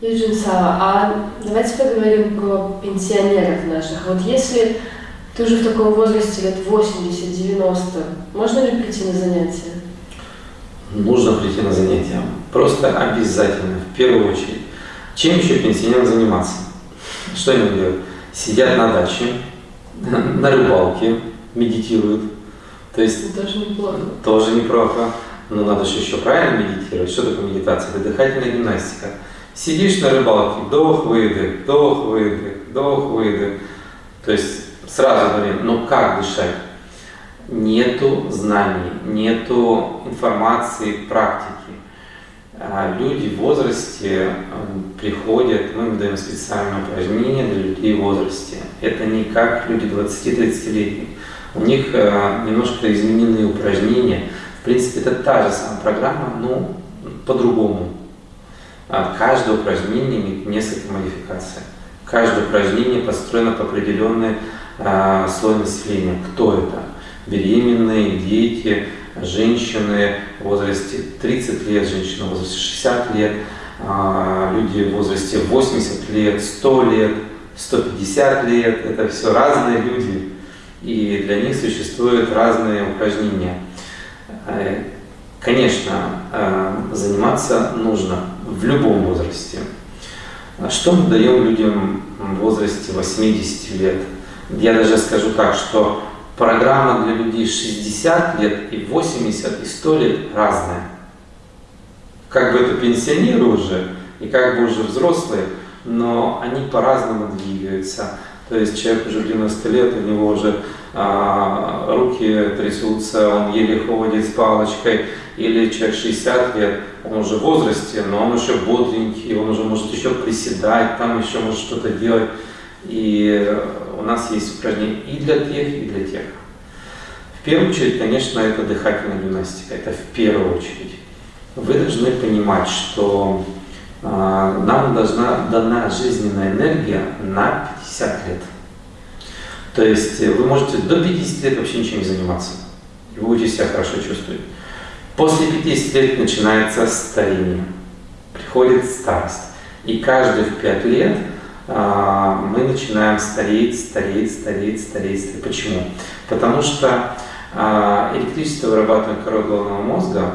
Юджин Сава, а давайте поговорим про пенсионеров наших. Вот если ты уже в таком возрасте лет 80-90, можно ли прийти на занятия? Нужно прийти на занятия. Просто обязательно, в первую очередь. Чем еще пенсионерам заниматься? Что они делают? Сидят на даче, на рыбалке, медитируют. То есть тоже неплохо. Тоже неплохо. Но надо же еще правильно медитировать. Что такое медитация? Это дыхательная гимнастика. Сидишь на рыбалке, вдох-выдох, вдох-выдох, вдох-выдох. То есть сразу говорим, ну как дышать? Нету знаний, нету информации, практики. А люди в возрасте приходят, мы им даем специальное упражнение для людей в возрасте. Это не как люди 20-30-летних. У них э, немножко измененные упражнения. В принципе, это та же самая программа, но по-другому. А каждое упражнение имеет несколько модификаций. Каждое упражнение построено по определенной э, слой населения. Кто это? Беременные, дети, женщины в возрасте 30 лет, женщины в возрасте 60 лет, э, люди в возрасте 80 лет, 100 лет, 150 лет. Это все разные люди. И для них существуют разные упражнения. Э, конечно, заниматься нужно в любом возрасте. Что мы даем людям в возрасте 80 лет? Я даже скажу так, что программа для людей 60 лет и 80 и 100 лет разная. Как бы это пенсионеры уже, и как бы уже взрослые, но они по-разному двигаются. То есть человек уже 90 лет, у него уже а, руки трясутся, он еле ходит с палочкой, или человек 60 лет, он уже в возрасте, но он еще бодренький, он уже может еще приседать, там еще может что-то делать. И у нас есть упражнения и для тех, и для тех. В первую очередь, конечно, это дыхательная гимнастика, это в первую очередь. Вы должны понимать, что э, нам должна дана жизненная энергия на 50 лет. То есть вы можете до 50 лет вообще ничем не заниматься, и вы будете себя хорошо чувствовать. После 50 лет начинается старение, приходит старость. И каждые в 5 лет а, мы начинаем стареть, стареть, стареть, стареть, стареть. Почему? Потому что а, электричество, вырабатываемое корой головного мозга,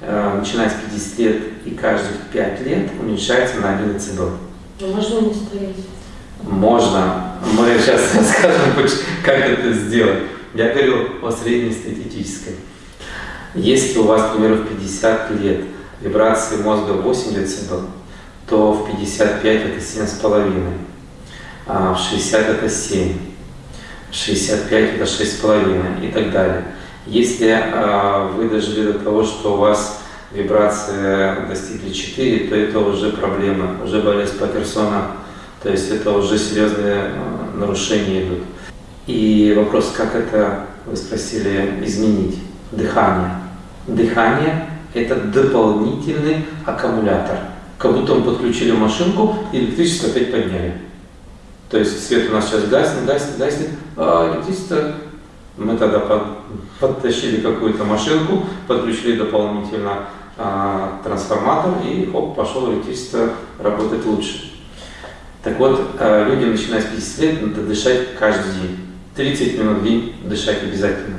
а, начиная с 50 лет и каждых 5 лет уменьшается на 1 децибел. Можно не стареть? Можно. Мы сейчас расскажем, как это сделать. Я говорю о среднестатистической. Если у вас, к в 50 лет вибрации мозга 8 дБ, то в 55 это 7,5, а в 60 это 7, в 65 это 6,5 и так далее. Если а, вы дожили до того, что у вас вибрации достигли 4, то это уже проблема, уже болезнь Паттерсона, то есть это уже серьезные а, нарушения идут. И вопрос, как это, вы спросили, изменить? Дыхание. Дыхание – это дополнительный аккумулятор. Как будто мы подключили машинку и электричество опять подняли. То есть свет у нас сейчас гаснет, гаснет, гаснет, а электричество мы тогда под, подтащили какую-то машинку, подключили дополнительно а, трансформатор и хоп, пошел электричество работать лучше. Так вот, а, людям, начиная с 50 лет, надо дышать каждый день. 30 минут в день дышать обязательно.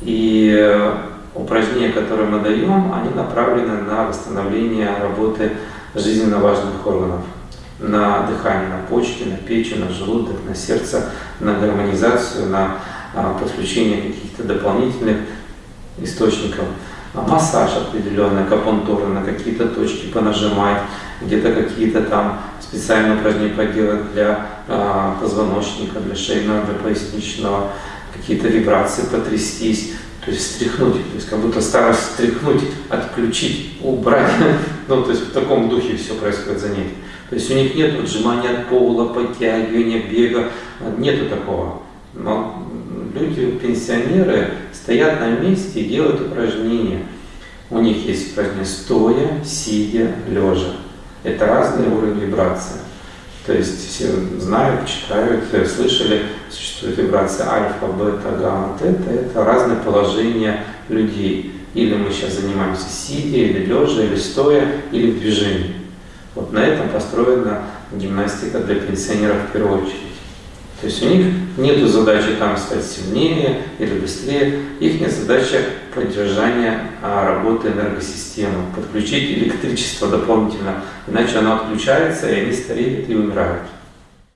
И э, упражнения, которые мы даем, они направлены на восстановление работы жизненно важных органов. На дыхание, на почки, на печень, на желудок, на сердце, на гармонизацию, на а, подключение каких-то дополнительных источников. Массаж определенный, акупунктура, на какие-то точки понажимать, где-то какие-то там специальные упражнения поделать для э, позвоночника, для шейного, для поясничного, какие-то вибрации потрястись, то есть встряхнуть, то есть как будто старость встряхнуть, отключить, убрать. Ну, то есть в таком духе все происходит за ней. То есть у них нет отжимания от пола, подтягивания, бега, нету такого. Но люди, пенсионеры, стоят на месте и делают упражнения. У них есть упражнения стоя, сидя, лежа. Это разные уровни вибрации. То есть все знают, читают, слышали, существует вибрация альфа, бета, гамма, тета. Это разные положения людей. Или мы сейчас занимаемся сидя, или лежа, или стоя, или в движении. Вот на этом построена гимнастика для пенсионеров в первую очередь. То есть у них нет задачи там стать сильнее или быстрее. Их задача поддержания а, работы энергосистемы, подключить электричество дополнительно, иначе оно отключается, и они стареют и умирают.